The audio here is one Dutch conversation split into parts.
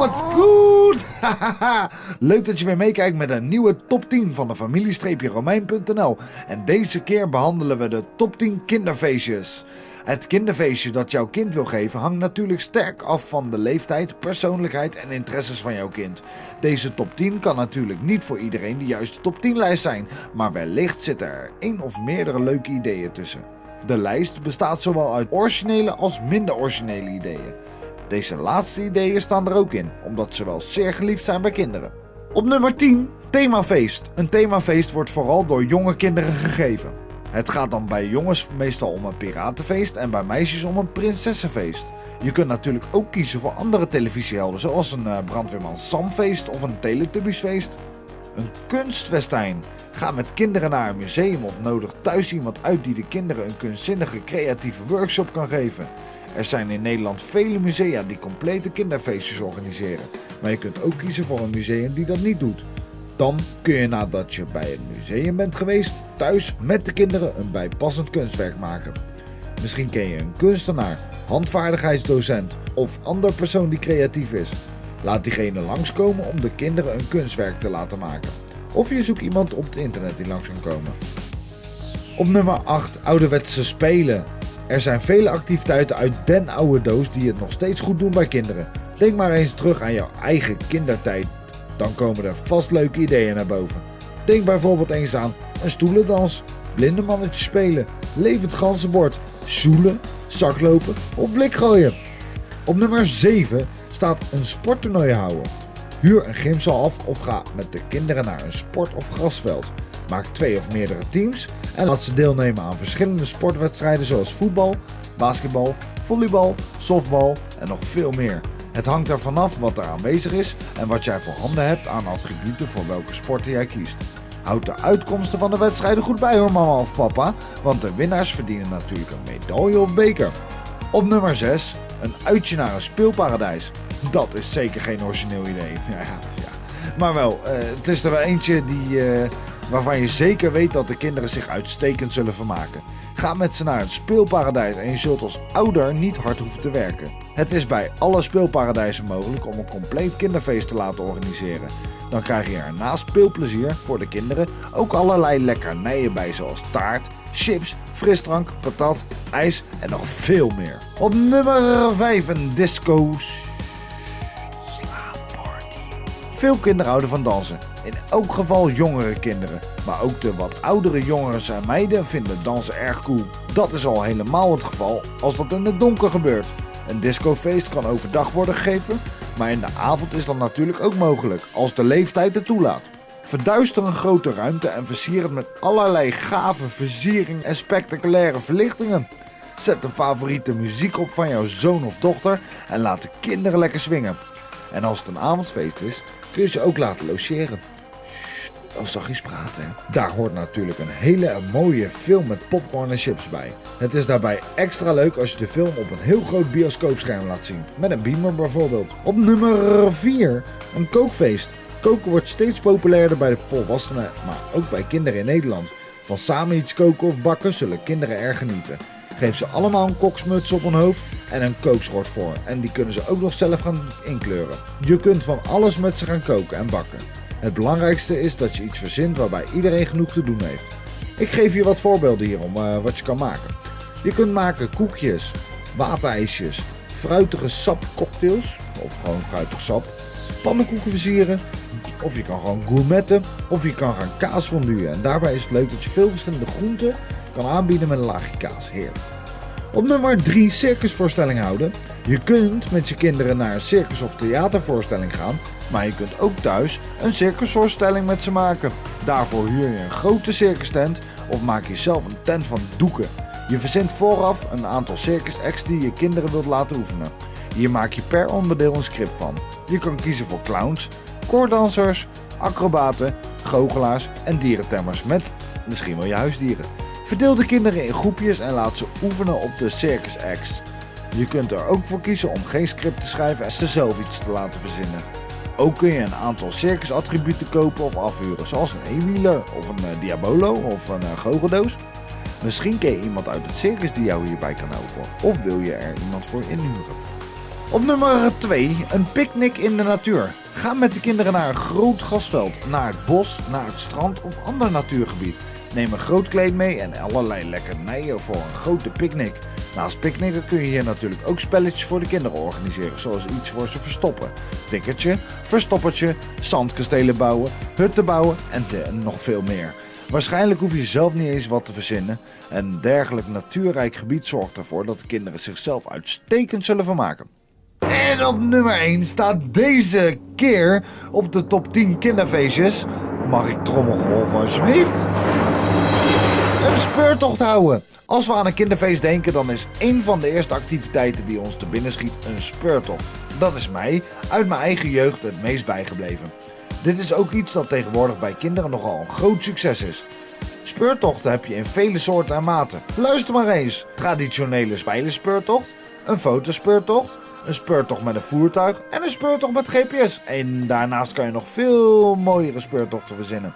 what's good? Leuk dat je weer meekijkt met een nieuwe top 10 van de familie-romein.nl. En deze keer behandelen we de top 10 kinderfeestjes. Het kinderfeestje dat jouw kind wil geven hangt natuurlijk sterk af van de leeftijd, persoonlijkheid en interesses van jouw kind. Deze top 10 kan natuurlijk niet voor iedereen de juiste top 10 lijst zijn, maar wellicht zitten er één of meerdere leuke ideeën tussen. De lijst bestaat zowel uit originele als minder originele ideeën. Deze laatste ideeën staan er ook in, omdat ze wel zeer geliefd zijn bij kinderen. Op nummer 10, themafeest. Een themafeest wordt vooral door jonge kinderen gegeven. Het gaat dan bij jongens meestal om een piratenfeest en bij meisjes om een prinsessenfeest. Je kunt natuurlijk ook kiezen voor andere televisiehelden, zoals een uh, brandweerman Samfeest of een Teletubbiesfeest. Een kunstfestijn. Ga met kinderen naar een museum of nodig thuis iemand uit die de kinderen een kunstzinnige creatieve workshop kan geven. Er zijn in Nederland vele musea die complete kinderfeestjes organiseren, maar je kunt ook kiezen voor een museum die dat niet doet. Dan kun je nadat je bij het museum bent geweest, thuis met de kinderen een bijpassend kunstwerk maken. Misschien ken je een kunstenaar, handvaardigheidsdocent of ander persoon die creatief is. Laat diegene langskomen om de kinderen een kunstwerk te laten maken. Of je zoekt iemand op het internet die langs kan komen. Op nummer 8 ouderwetse spelen. Er zijn vele activiteiten uit den oude doos die het nog steeds goed doen bij kinderen. Denk maar eens terug aan jouw eigen kindertijd. Dan komen er vast leuke ideeën naar boven. Denk bijvoorbeeld eens aan een stoelendans, blindemannetje spelen, levend ganzenbord, zoelen, zaklopen of blik gooien. Op nummer 7 staat een sporttoernooi houden. Huur een gymzaal af of ga met de kinderen naar een sport- of grasveld. Maak twee of meerdere teams en laat ze deelnemen aan verschillende sportwedstrijden zoals voetbal, basketbal, volleybal, softbal en nog veel meer. Het hangt er vanaf wat er aanwezig is en wat jij voor handen hebt aan attributen voor welke sporten jij kiest. Houd de uitkomsten van de wedstrijden goed bij hoor mama of papa, want de winnaars verdienen natuurlijk een medaille of beker. Op nummer 6, een uitje naar een speelparadijs. Dat is zeker geen origineel idee. Ja, ja. Maar wel, uh, het is er wel eentje die, uh, waarvan je zeker weet dat de kinderen zich uitstekend zullen vermaken. Ga met ze naar het speelparadijs en je zult als ouder niet hard hoeven te werken. Het is bij alle speelparadijzen mogelijk om een compleet kinderfeest te laten organiseren. Dan krijg je er naast speelplezier voor de kinderen ook allerlei lekkernijen bij zoals taart, chips, frisdrank, patat, ijs en nog veel meer. Op nummer 5 een disco Veel kinderen houden van dansen. In elk geval jongere kinderen. Maar ook de wat oudere jongens en meiden vinden dansen erg cool. Dat is al helemaal het geval als dat in het donker gebeurt. Een discofeest kan overdag worden gegeven, maar in de avond is dat natuurlijk ook mogelijk, als de leeftijd het toelaat. Verduister een grote ruimte en versier het met allerlei gave versiering en spectaculaire verlichtingen. Zet de favoriete muziek op van jouw zoon of dochter en laat de kinderen lekker swingen. En als het een avondfeest is, kun je ze ook laten logeren. Oh, zachtjes praten. Daar hoort natuurlijk een hele mooie film met popcorn en chips bij. Het is daarbij extra leuk als je de film op een heel groot bioscoopscherm laat zien. Met een beamer bijvoorbeeld. Op nummer 4, een kookfeest. Koken wordt steeds populairder bij de volwassenen, maar ook bij kinderen in Nederland. Van samen iets koken of bakken zullen kinderen erg genieten. Geef ze allemaal een koksmuts op hun hoofd en een kookschort voor. En die kunnen ze ook nog zelf gaan inkleuren. Je kunt van alles met ze gaan koken en bakken. Het belangrijkste is dat je iets verzint waarbij iedereen genoeg te doen heeft. Ik geef je wat voorbeelden hierom uh, wat je kan maken. Je kunt maken koekjes, waterijsjes, fruitige sapcocktails of gewoon fruitig sap, pannenkoeken versieren of je kan gewoon gourmetten of je kan gaan kaas fonduen. En daarbij is het leuk dat je veel verschillende groenten kan aanbieden met een laagje kaas. Heerlijk. Op nummer 3 circusvoorstelling houden. Je kunt met je kinderen naar een circus- of theatervoorstelling gaan, maar je kunt ook thuis een circusvoorstelling met ze maken. Daarvoor huur je een grote circus tent of maak je zelf een tent van doeken. Je verzint vooraf een aantal circus acts die je kinderen wilt laten oefenen. Hier maak je per onderdeel een script van. Je kan kiezen voor clowns, koordansers, acrobaten, goochelaars en dierentemmers met misschien wel je huisdieren. Verdeel de kinderen in groepjes en laat ze oefenen op de circus acts. Je kunt er ook voor kiezen om geen script te schrijven en ze zelf iets te laten verzinnen. Ook kun je een aantal circusattributen kopen of afhuren, zoals een eenwieler of een uh, diabolo of een uh, goocheldoos. Misschien ken je iemand uit het circus die jou hierbij kan helpen, of wil je er iemand voor inhuren. Op nummer 2, een picknick in de natuur. Ga met de kinderen naar een groot gasveld, naar het bos, naar het strand of ander natuurgebied. Neem een groot kleed mee en allerlei lekkernijen voor een grote picknick. Naast picknicken kun je hier natuurlijk ook spelletjes voor de kinderen organiseren, zoals iets voor ze verstoppen. Tikkertje, verstoppertje, zandkastelen bouwen, hutten bouwen en nog veel meer. Waarschijnlijk hoef je zelf niet eens wat te verzinnen. Een dergelijk natuurrijk gebied zorgt ervoor dat de kinderen zichzelf uitstekend zullen vermaken. En op nummer 1 staat deze keer op de top 10 kinderfeestjes. Mag ik trommelgolven alsjeblieft? Een speurtocht houden. Als we aan een kinderfeest denken, dan is een van de eerste activiteiten die ons te binnen schiet een speurtocht. Dat is mij uit mijn eigen jeugd het meest bijgebleven. Dit is ook iets dat tegenwoordig bij kinderen nogal een groot succes is. Speurtochten heb je in vele soorten en maten. Luister maar eens. Traditionele spijlenspeurtocht, een fotospeurtocht, een speurtocht met een voertuig en een speurtocht met GPS. En daarnaast kan je nog veel mooiere speurtochten verzinnen.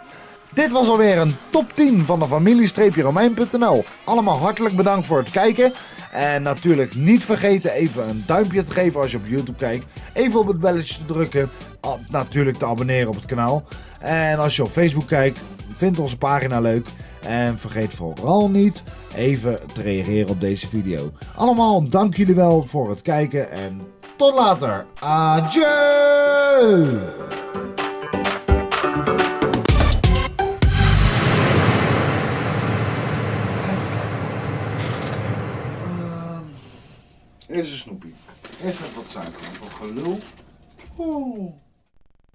Dit was alweer een top 10 van de familie-romein.nl. Allemaal hartelijk bedankt voor het kijken. En natuurlijk niet vergeten even een duimpje te geven als je op YouTube kijkt. Even op het belletje te drukken. Natuurlijk te abonneren op het kanaal. En als je op Facebook kijkt, vind onze pagina leuk. En vergeet vooral niet even te reageren op deze video. Allemaal dank jullie wel voor het kijken en tot later. Adieu! Eerst een